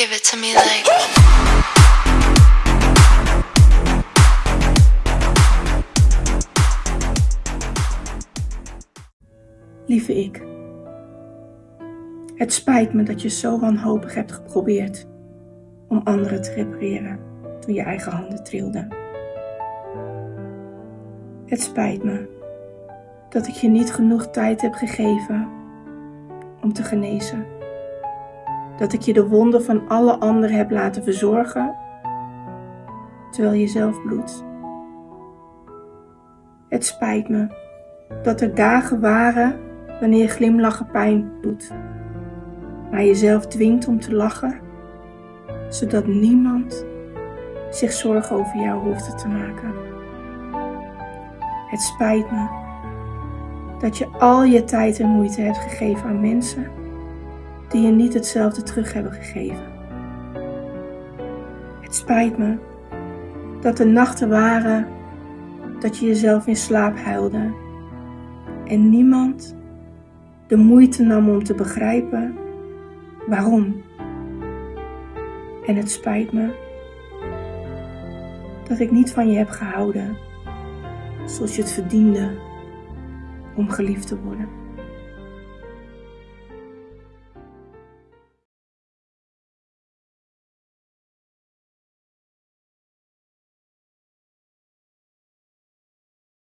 Give it to me like. Lieve ik, het spijt me dat je zo wanhopig hebt geprobeerd om anderen te repareren toen je eigen handen trilden. Het spijt me dat ik je niet genoeg tijd heb gegeven om te genezen. Dat ik je de wonden van alle anderen heb laten verzorgen terwijl je zelf bloedt. Het spijt me dat er dagen waren wanneer glimlachen pijn doet, maar jezelf dwingt om te lachen, zodat niemand zich zorgen over jou hoeft te maken. Het spijt me dat je al je tijd en moeite hebt gegeven aan mensen die je niet hetzelfde terug hebben gegeven. Het spijt me dat er nachten waren dat je jezelf in slaap huilde en niemand de moeite nam om te begrijpen waarom. En het spijt me dat ik niet van je heb gehouden zoals je het verdiende om geliefd te worden.